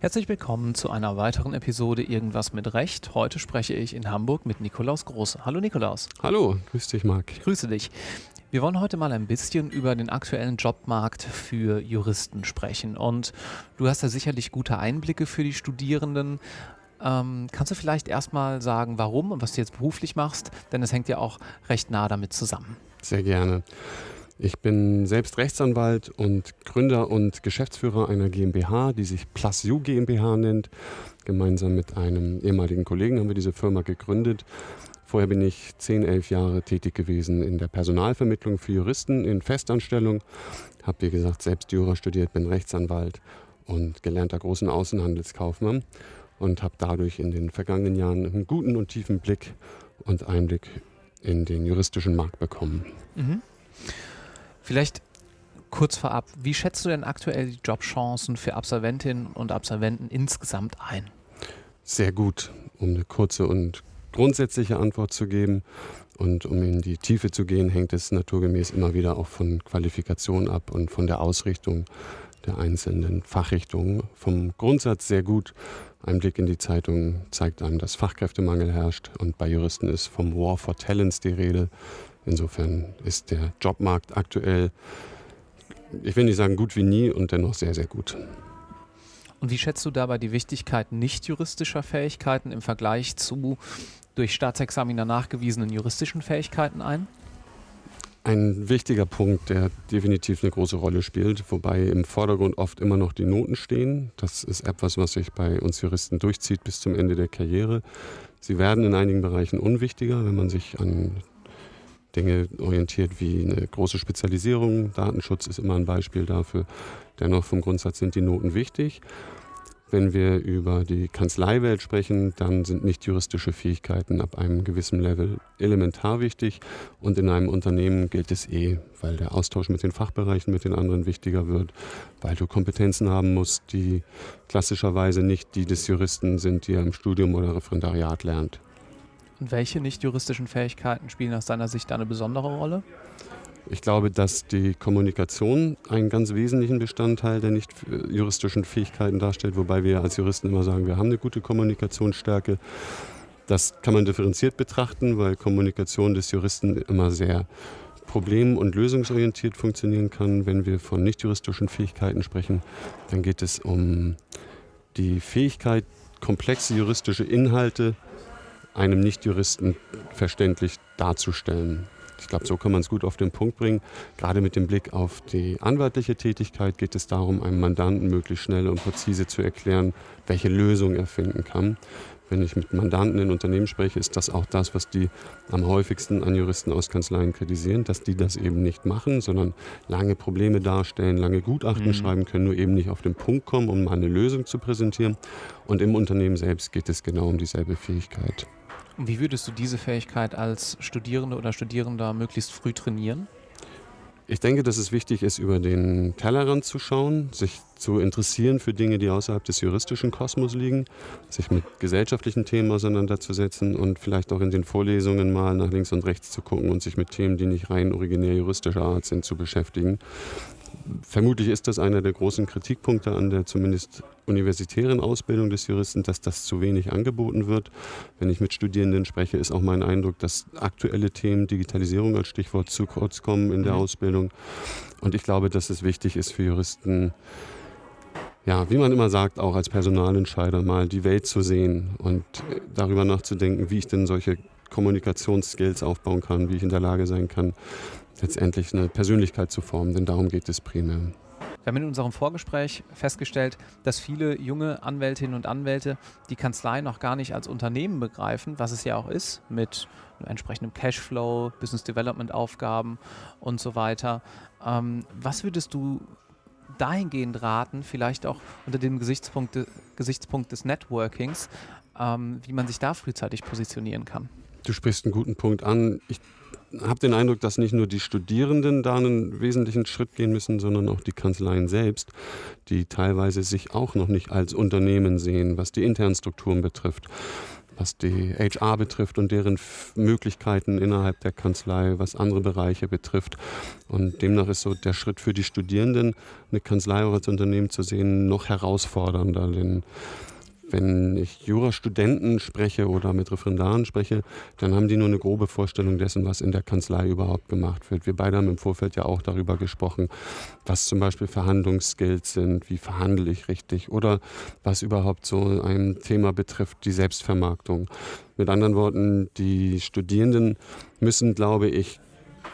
Herzlich willkommen zu einer weiteren Episode Irgendwas mit Recht. Heute spreche ich in Hamburg mit Nikolaus Große. Hallo Nikolaus. Hallo, grüß dich Marc. Ich grüße dich. Wir wollen heute mal ein bisschen über den aktuellen Jobmarkt für Juristen sprechen. Und du hast da sicherlich gute Einblicke für die Studierenden. Ähm, kannst du vielleicht erstmal sagen, warum und was du jetzt beruflich machst? Denn es hängt ja auch recht nah damit zusammen. Sehr gerne. Ich bin selbst Rechtsanwalt und Gründer und Geschäftsführer einer GmbH, die sich Plus You GmbH nennt. Gemeinsam mit einem ehemaligen Kollegen haben wir diese Firma gegründet. Vorher bin ich 10, 11 Jahre tätig gewesen in der Personalvermittlung für Juristen in Festanstellung. Habe, wie gesagt, selbst Jura studiert, bin Rechtsanwalt und gelernter großen Außenhandelskaufmann und habe dadurch in den vergangenen Jahren einen guten und tiefen Blick und Einblick in den juristischen Markt bekommen. Mhm. Vielleicht kurz vorab, wie schätzt du denn aktuell die Jobchancen für Absolventinnen und Absolventen insgesamt ein? Sehr gut, um eine kurze und grundsätzliche Antwort zu geben. Und um in die Tiefe zu gehen, hängt es naturgemäß immer wieder auch von Qualifikation ab und von der Ausrichtung der einzelnen Fachrichtungen. Vom Grundsatz sehr gut. Ein Blick in die Zeitung zeigt einem, dass Fachkräftemangel herrscht und bei Juristen ist vom War for Talents die Rede. Insofern ist der Jobmarkt aktuell, ich will nicht sagen gut wie nie und dennoch sehr, sehr gut. Und wie schätzt du dabei die Wichtigkeit nicht juristischer Fähigkeiten im Vergleich zu durch Staatsexaminer nachgewiesenen juristischen Fähigkeiten ein? Ein wichtiger Punkt, der definitiv eine große Rolle spielt, wobei im Vordergrund oft immer noch die Noten stehen. Das ist etwas, was sich bei uns Juristen durchzieht bis zum Ende der Karriere. Sie werden in einigen Bereichen unwichtiger, wenn man sich an Dinge orientiert wie eine große Spezialisierung. Datenschutz ist immer ein Beispiel dafür. Dennoch vom Grundsatz sind die Noten wichtig. Wenn wir über die Kanzleiwelt sprechen, dann sind nicht juristische Fähigkeiten ab einem gewissen Level elementar wichtig. Und in einem Unternehmen gilt es eh, weil der Austausch mit den Fachbereichen, mit den anderen wichtiger wird, weil du Kompetenzen haben musst, die klassischerweise nicht die des Juristen sind, die er im Studium oder Referendariat lernt. Und welche nicht juristischen Fähigkeiten spielen aus deiner Sicht eine besondere Rolle? Ich glaube, dass die Kommunikation einen ganz wesentlichen Bestandteil der nicht juristischen Fähigkeiten darstellt, wobei wir als Juristen immer sagen, wir haben eine gute Kommunikationsstärke. Das kann man differenziert betrachten, weil Kommunikation des Juristen immer sehr problem- und lösungsorientiert funktionieren kann. Wenn wir von nicht juristischen Fähigkeiten sprechen, dann geht es um die Fähigkeit, komplexe juristische Inhalte einem Nichtjuristen verständlich darzustellen. Ich glaube, so kann man es gut auf den Punkt bringen. Gerade mit dem Blick auf die anwaltliche Tätigkeit geht es darum, einem Mandanten möglichst schnell und präzise zu erklären, welche Lösung er finden kann. Wenn ich mit Mandanten in Unternehmen spreche, ist das auch das, was die am häufigsten an Juristen aus Kanzleien kritisieren, dass die das eben nicht machen, sondern lange Probleme darstellen, lange Gutachten mhm. schreiben können, nur eben nicht auf den Punkt kommen, um mal eine Lösung zu präsentieren. Und im Unternehmen selbst geht es genau um dieselbe Fähigkeit. Und wie würdest du diese Fähigkeit als Studierende oder Studierender möglichst früh trainieren? Ich denke, dass es wichtig ist, über den Tellerrand zu schauen, sich zu interessieren für Dinge, die außerhalb des juristischen Kosmos liegen, sich mit gesellschaftlichen Themen auseinanderzusetzen und vielleicht auch in den Vorlesungen mal nach links und rechts zu gucken und sich mit Themen, die nicht rein originär juristischer Art sind, zu beschäftigen vermutlich ist das einer der großen Kritikpunkte an der zumindest universitären Ausbildung des Juristen, dass das zu wenig angeboten wird. Wenn ich mit Studierenden spreche, ist auch mein Eindruck, dass aktuelle Themen, Digitalisierung als Stichwort, zu kurz kommen in der mhm. Ausbildung. Und ich glaube, dass es wichtig ist für Juristen, ja, wie man immer sagt, auch als Personalentscheider mal die Welt zu sehen und darüber nachzudenken, wie ich denn solche Kommunikationsskills aufbauen kann, wie ich in der Lage sein kann, letztendlich eine Persönlichkeit zu formen, denn darum geht es primär. Wir haben in unserem Vorgespräch festgestellt, dass viele junge Anwältinnen und Anwälte die Kanzlei noch gar nicht als Unternehmen begreifen, was es ja auch ist, mit entsprechendem Cashflow, Business Development Aufgaben und so weiter. Ähm, was würdest du dahingehend raten, vielleicht auch unter dem Gesichtspunkt, Gesichtspunkt des Networkings, ähm, wie man sich da frühzeitig positionieren kann? Du sprichst einen guten Punkt an. Ich habe den Eindruck, dass nicht nur die Studierenden da einen wesentlichen Schritt gehen müssen, sondern auch die Kanzleien selbst, die teilweise sich auch noch nicht als Unternehmen sehen, was die internen Strukturen betrifft. was die HR betrifft und deren Möglichkeiten innerhalb der Kanzlei, was andere Bereiche betrifft. Und demnach ist so der Schritt für die Studierenden, eine Kanzlei auch als Unternehmen zu sehen, noch herausfordernder. Denn wenn ich Jurastudenten spreche oder mit Referendaren spreche, dann haben die nur eine grobe Vorstellung dessen, was in der Kanzlei überhaupt gemacht wird. Wir beide haben im Vorfeld ja auch darüber gesprochen, was zum Beispiel Verhandlungsskills sind, wie verhandle ich richtig oder was überhaupt so ein Thema betrifft, die Selbstvermarktung. Mit anderen Worten, die Studierenden müssen, glaube ich,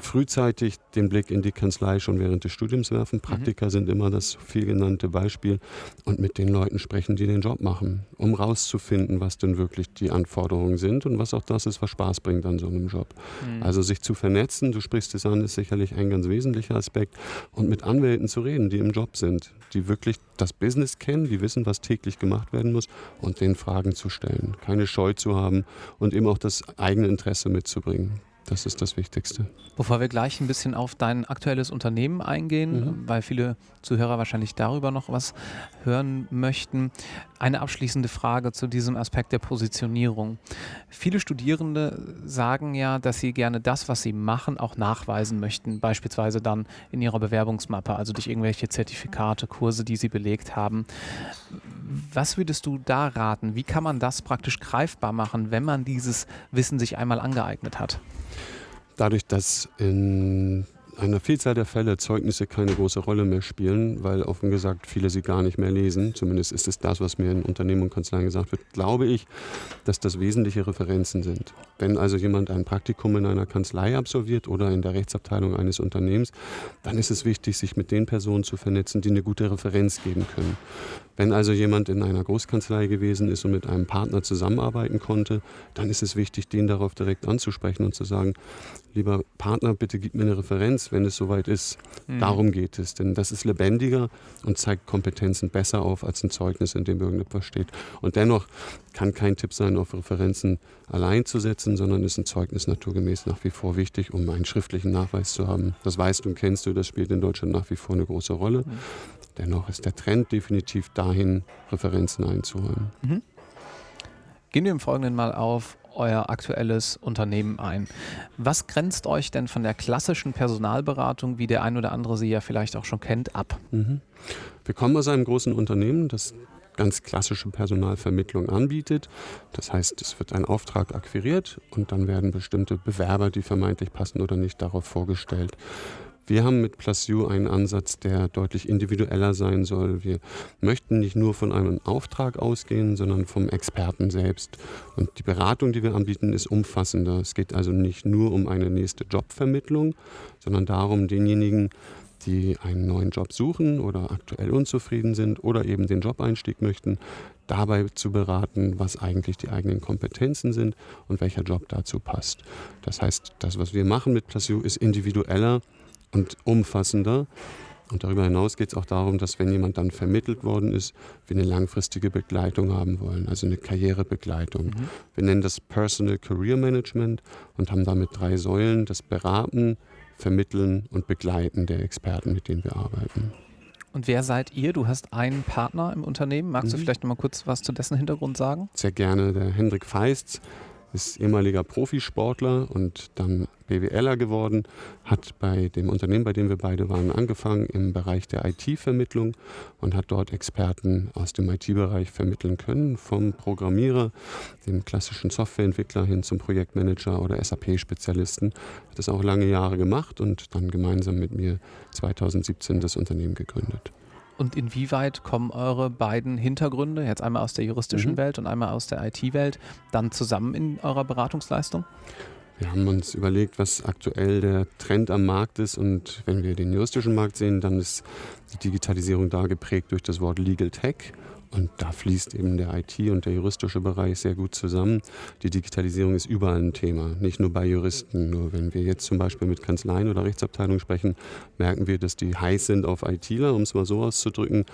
frühzeitig den Blick in die Kanzlei schon während des Studiums werfen. Praktika mhm. sind immer das viel genannte Beispiel und mit den Leuten sprechen, die den Job machen, um rauszufinden, was denn wirklich die Anforderungen sind und was auch das ist, was Spaß bringt an so einem Job. Mhm. Also sich zu vernetzen, du sprichst es an, ist sicherlich ein ganz wesentlicher Aspekt und mit Anwälten zu reden, die im Job sind, die wirklich das Business kennen, die wissen, was täglich gemacht werden muss und den Fragen zu stellen, keine Scheu zu haben und eben auch das eigene Interesse mitzubringen. Das ist das Wichtigste. Bevor wir gleich ein bisschen auf dein aktuelles Unternehmen eingehen, mhm. weil viele Zuhörer wahrscheinlich darüber noch was hören möchten, eine abschließende Frage zu diesem Aspekt der Positionierung. Viele Studierende sagen ja, dass sie gerne das, was sie machen, auch nachweisen möchten, beispielsweise dann in ihrer Bewerbungsmappe, also durch irgendwelche Zertifikate, Kurse, die sie belegt haben. Was würdest du da raten? Wie kann man das praktisch greifbar machen, wenn man dieses Wissen sich einmal angeeignet hat? Dadurch, dass in einer Vielzahl der Fälle Zeugnisse keine große Rolle mehr spielen, weil offen gesagt viele sie gar nicht mehr lesen. Zumindest ist es das, was mir in Unternehmen und Kanzleien gesagt wird. Glaube ich, dass das wesentliche Referenzen sind. Wenn also jemand ein Praktikum in einer Kanzlei absolviert oder in der Rechtsabteilung eines Unternehmens, dann ist es wichtig, sich mit den Personen zu vernetzen, die eine gute Referenz geben können. Wenn also jemand in einer Großkanzlei gewesen ist und mit einem Partner zusammenarbeiten konnte, dann ist es wichtig, den darauf direkt anzusprechen und zu sagen, lieber Partner, bitte gib mir eine Referenz, wenn es soweit ist. Mhm. Darum geht es, denn das ist lebendiger und zeigt Kompetenzen besser auf als ein Zeugnis, in dem irgendetwas steht. Und dennoch kann kein Tipp sein, auf Referenzen allein zu setzen, sondern ist ein Zeugnis naturgemäß nach wie vor wichtig, um einen schriftlichen Nachweis zu haben. Das weißt und kennst du, das spielt in Deutschland nach wie vor eine große Rolle. Mhm. Dennoch ist der Trend definitiv dahin, Referenzen einzuholen. Mhm. Gehen wir im Folgenden mal auf euer aktuelles Unternehmen ein. Was grenzt euch denn von der klassischen Personalberatung, wie der ein oder andere sie ja vielleicht auch schon kennt, ab? Mhm. Wir kommen aus einem großen Unternehmen, das ganz klassische Personalvermittlung anbietet. Das heißt, es wird ein Auftrag akquiriert und dann werden bestimmte Bewerber, die vermeintlich passen oder nicht, darauf vorgestellt. Wir haben mit Plus You einen Ansatz, der deutlich individueller sein soll. Wir möchten nicht nur von einem Auftrag ausgehen, sondern vom Experten selbst. Und die Beratung, die wir anbieten, ist umfassender. Es geht also nicht nur um eine nächste Jobvermittlung, sondern darum, denjenigen, die einen neuen Job suchen oder aktuell unzufrieden sind oder eben den Jobeinstieg möchten, dabei zu beraten, was eigentlich die eigenen Kompetenzen sind und welcher Job dazu passt. Das heißt, das, was wir machen mit Plus You, ist individueller und umfassender. Und darüber hinaus geht es auch darum, dass wenn jemand dann vermittelt worden ist, wir eine langfristige Begleitung haben wollen, also eine Karrierebegleitung. Mhm. Wir nennen das Personal Career Management und haben damit drei Säulen, das Beraten, Vermitteln und Begleiten der Experten, mit denen wir arbeiten. Und wer seid ihr? Du hast einen Partner im Unternehmen. Magst mhm. du vielleicht noch mal kurz was zu dessen Hintergrund sagen? Sehr gerne. Der Hendrik Feist ist ehemaliger Profisportler und dann BWLer geworden, hat bei dem Unternehmen, bei dem wir beide waren, angefangen im Bereich der IT-Vermittlung und hat dort Experten aus dem IT-Bereich vermitteln können, vom Programmierer, dem klassischen Softwareentwickler hin zum Projektmanager oder SAP-Spezialisten. Hat das auch lange Jahre gemacht und dann gemeinsam mit mir 2017 das Unternehmen gegründet. Und inwieweit kommen eure beiden Hintergründe, jetzt einmal aus der juristischen mhm. Welt und einmal aus der IT-Welt, dann zusammen in eurer Beratungsleistung? Wir haben uns überlegt, was aktuell der Trend am Markt ist. Und wenn wir den juristischen Markt sehen, dann ist die Digitalisierung da geprägt durch das Wort Legal Tech. Und da fließt eben der IT- und der juristische Bereich sehr gut zusammen. Die Digitalisierung ist überall ein Thema, nicht nur bei Juristen. Nur wenn wir jetzt zum Beispiel mit Kanzleien oder Rechtsabteilungen sprechen, merken wir, dass die heiß sind auf ITler, um es mal so auszudrücken.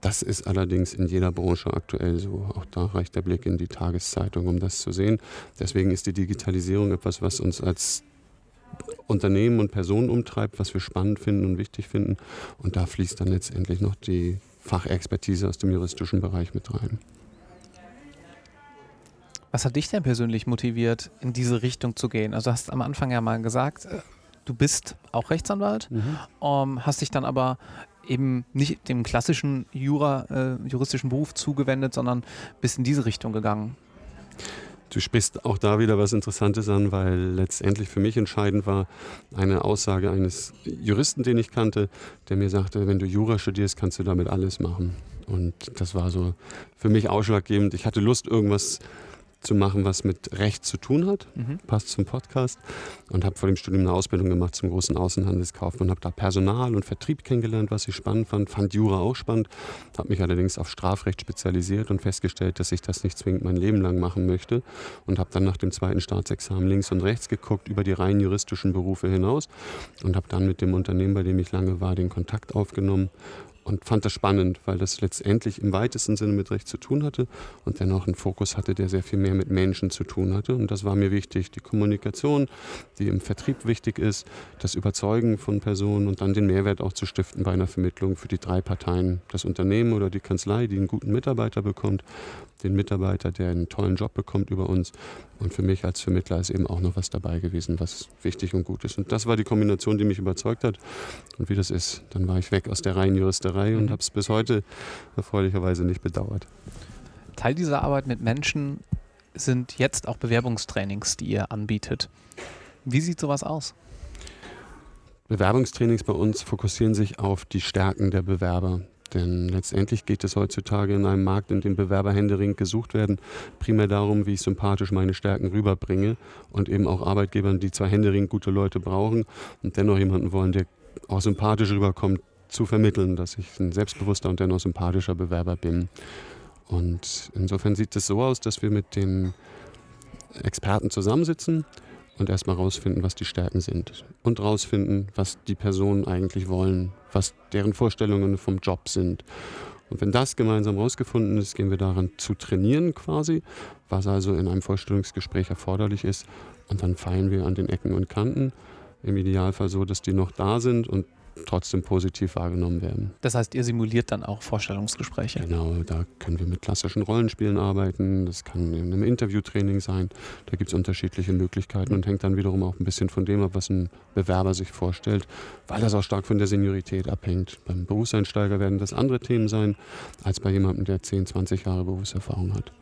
Das ist allerdings in jeder Branche aktuell so. Auch da reicht der Blick in die Tageszeitung, um das zu sehen. Deswegen ist die Digitalisierung etwas, was uns als Unternehmen und Personen umtreibt, was wir spannend finden und wichtig finden. Und da fließt dann letztendlich noch die Fachexpertise aus dem juristischen Bereich mit rein. Was hat dich denn persönlich motiviert, in diese Richtung zu gehen? Also hast am Anfang ja mal gesagt, äh, du bist auch Rechtsanwalt, mhm. um, ähm, hast dich dann aber eben nicht dem klassischen Jura, äh, juristischen Beruf zugewendet, sondern bist in diese Richtung gegangen. Du sprichst auch da wieder was Interessantes an, weil letztendlich für mich entscheidend war eine Aussage eines Juristen, den ich kannte, der mir sagte, wenn du Jura studierst, kannst du damit alles machen. Und das war so für mich ausschlaggebend. Ich hatte Lust, irgendwas machen, was mit Recht zu tun hat. Mhm. Passt zum Podcast. Und habe vor dem Studium eine Ausbildung gemacht zum großen Außenhandelskaufmann. Habe da Personal und Vertrieb kennengelernt, was ich spannend fand. Fand Jura auch spannend. Habe mich allerdings auf Strafrecht spezialisiert und festgestellt, dass ich das nicht zwingend mein Leben lang machen möchte. Und habe dann nach dem zweiten Staatsexamen links und rechts geguckt, über die rein juristischen Berufe hinaus. Und habe dann mit dem Unternehmen, bei dem ich lange war, den Kontakt aufgenommen und fand das spannend, weil das letztendlich im weitesten Sinne mit Recht zu tun hatte und dennoch einen Fokus hatte, der sehr viel mehr mit Menschen zu tun hatte. Und das war mir wichtig. Die Kommunikation, die im Vertrieb wichtig ist, das Überzeugen von Personen und dann den Mehrwert auch zu stiften bei einer Vermittlung für die drei Parteien. Das Unternehmen oder die Kanzlei, die einen guten Mitarbeiter bekommt, den Mitarbeiter, der einen tollen Job bekommt über uns. Und für mich als Vermittler ist eben auch noch was dabei gewesen, was wichtig und gut ist. Und das war die Kombination, die mich überzeugt hat. Und wie das ist, dann war ich weg aus der reinen Juristerei und mhm. habe es bis heute erfreulicherweise nicht bedauert. Teil dieser Arbeit mit Menschen sind jetzt auch Bewerbungstrainings, die ihr anbietet. Wie sieht sowas aus? Bewerbungstrainings bei uns fokussieren sich auf die Stärken der Bewerber. Denn letztendlich geht es heutzutage in einem Markt, in dem Bewerber händeringend gesucht werden, primär darum, wie ich sympathisch meine Stärken rüberbringe und eben auch Arbeitgebern, die zwar händeringend gute Leute brauchen und dennoch jemanden wollen, der auch sympathisch rüberkommt, zu vermitteln, dass ich ein selbstbewusster und dennoch sympathischer Bewerber bin. Und insofern sieht es so aus, dass wir mit den Experten zusammensitzen und erstmal rausfinden, was die Stärken sind und rausfinden, was die Personen eigentlich wollen, was deren Vorstellungen vom Job sind. Und wenn das gemeinsam rausgefunden ist, gehen wir daran zu trainieren quasi, was also in einem Vorstellungsgespräch erforderlich ist. Und dann feilen wir an den Ecken und Kanten. Im Idealfall so, dass die noch da sind und trotzdem positiv wahrgenommen werden. Das heißt, ihr simuliert dann auch Vorstellungsgespräche? Genau, da können wir mit klassischen Rollenspielen arbeiten. Das kann in einem Interviewtraining sein. Da gibt es unterschiedliche Möglichkeiten und hängt dann wiederum auch ein bisschen von dem ab, was ein Bewerber sich vorstellt, weil das auch stark von der Seniorität abhängt. Beim Berufseinsteiger werden das andere Themen sein, als bei jemandem, der 10, 20 Jahre Berufserfahrung hat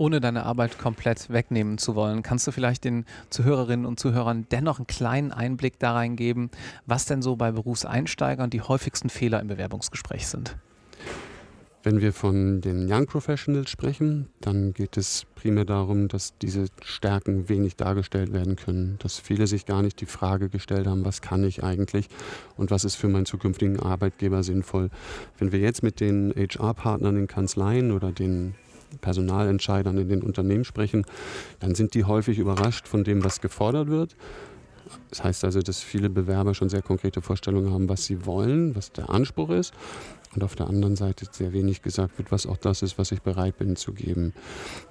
ohne deine Arbeit komplett wegnehmen zu wollen, kannst du vielleicht den Zuhörerinnen und Zuhörern dennoch einen kleinen Einblick da reingeben, was denn so bei Berufseinsteigern die häufigsten Fehler im Bewerbungsgespräch sind? Wenn wir von den Young Professionals sprechen, dann geht es primär darum, dass diese Stärken wenig dargestellt werden können, dass viele sich gar nicht die Frage gestellt haben, was kann ich eigentlich und was ist für meinen zukünftigen Arbeitgeber sinnvoll. Wenn wir jetzt mit den HR-Partnern in Kanzleien oder den Personalentscheidern in den Unternehmen sprechen, dann sind die häufig überrascht von dem, was gefordert wird. Das heißt also, dass viele Bewerber schon sehr konkrete Vorstellungen haben, was sie wollen, was der Anspruch ist. Und auf der anderen Seite sehr wenig gesagt wird, was auch das ist, was ich bereit bin zu geben.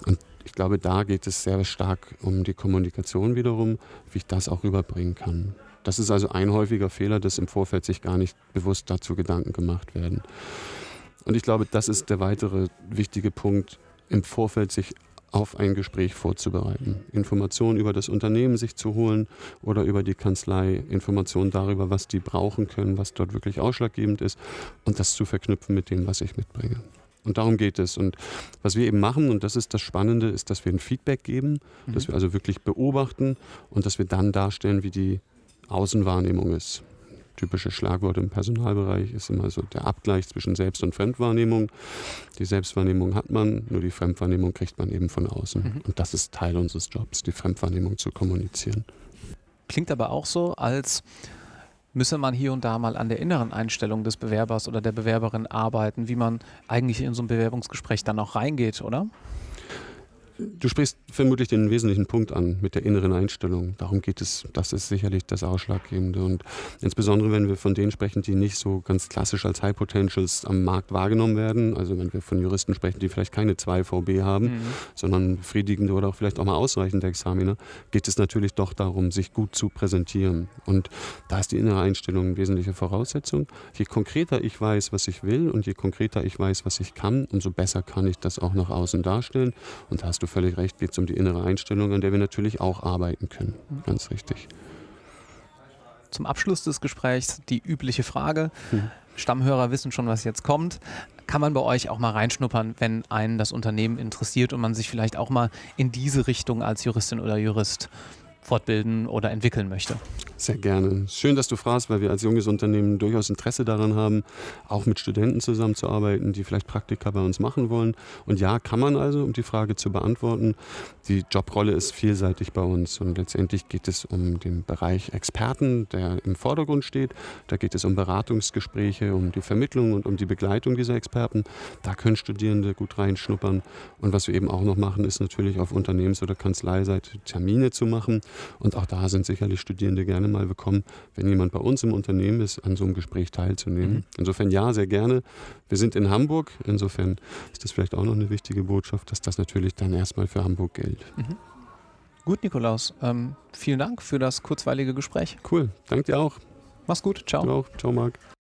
Und ich glaube, da geht es sehr stark um die Kommunikation wiederum, wie ich das auch rüberbringen kann. Das ist also ein häufiger Fehler, dass im Vorfeld sich gar nicht bewusst dazu Gedanken gemacht werden. Und ich glaube, das ist der weitere wichtige Punkt, im Vorfeld sich auf ein Gespräch vorzubereiten. Informationen über das Unternehmen sich zu holen oder über die Kanzlei, Informationen darüber, was die brauchen können, was dort wirklich ausschlaggebend ist und das zu verknüpfen mit dem, was ich mitbringe. Und darum geht es. Und was wir eben machen, und das ist das Spannende, ist, dass wir ein Feedback geben, mhm. dass wir also wirklich beobachten und dass wir dann darstellen, wie die Außenwahrnehmung ist typische Schlagwort im Personalbereich ist immer so der Abgleich zwischen Selbst- und Fremdwahrnehmung. Die Selbstwahrnehmung hat man, nur die Fremdwahrnehmung kriegt man eben von außen. Mhm. Und das ist Teil unseres Jobs, die Fremdwahrnehmung zu kommunizieren. Klingt aber auch so, als müsse man hier und da mal an der inneren Einstellung des Bewerbers oder der Bewerberin arbeiten, wie man eigentlich in so ein Bewerbungsgespräch dann auch reingeht, oder? Du sprichst vermutlich den wesentlichen Punkt an mit der inneren Einstellung. Darum geht es. Das ist sicherlich das Ausschlaggebende. Und insbesondere, wenn wir von denen sprechen, die nicht so ganz klassisch als High Potentials am Markt wahrgenommen werden. Also wenn wir von Juristen sprechen, die vielleicht keine 2 VB haben, mhm. sondern befriedigende oder auch vielleicht auch mal ausreichende Examiner, geht es natürlich doch darum, sich gut zu präsentieren. Und da ist die innere Einstellung eine wesentliche Voraussetzung. Je konkreter ich weiß, was ich will und je konkreter ich weiß, was ich kann, umso besser kann ich das auch nach außen darstellen. Und da hast du völlig recht, geht es um die innere Einstellung, an der wir natürlich auch arbeiten können. Mhm. Ganz richtig. Zum Abschluss des Gesprächs die übliche Frage. Mhm. Stammhörer wissen schon, was jetzt kommt. Kann man bei euch auch mal reinschnuppern, wenn einen das Unternehmen interessiert und man sich vielleicht auch mal in diese Richtung als Juristin oder Jurist fortbilden oder entwickeln möchte? Sehr gerne. Schön, dass du fragst, weil wir als junges Unternehmen durchaus Interesse daran haben, auch mit Studenten zusammenzuarbeiten, die vielleicht Praktika bei uns machen wollen. Und ja, kann man also, um die Frage zu beantworten. Die Jobrolle ist vielseitig bei uns und letztendlich geht es um den Bereich Experten, der im Vordergrund steht. Da geht es um Beratungsgespräche, um die Vermittlung und um die Begleitung dieser Experten. Da können Studierende gut reinschnuppern. Und was wir eben auch noch machen, ist natürlich auf Unternehmens- oder Kanzleiseite Termine zu machen. Und auch da sind sicherlich Studierende gerne mal willkommen, wenn jemand bei uns im Unternehmen ist, an so einem Gespräch teilzunehmen. Mhm. Insofern ja, sehr gerne. Wir sind in Hamburg. Insofern ist das vielleicht auch noch eine wichtige Botschaft, dass das natürlich dann erstmal für Hamburg gilt. Mhm. Gut, Nikolaus. Ähm, vielen Dank für das kurzweilige Gespräch. Cool. Danke dir auch. Mach's gut. Ciao. Du auch. Ciao, Marc.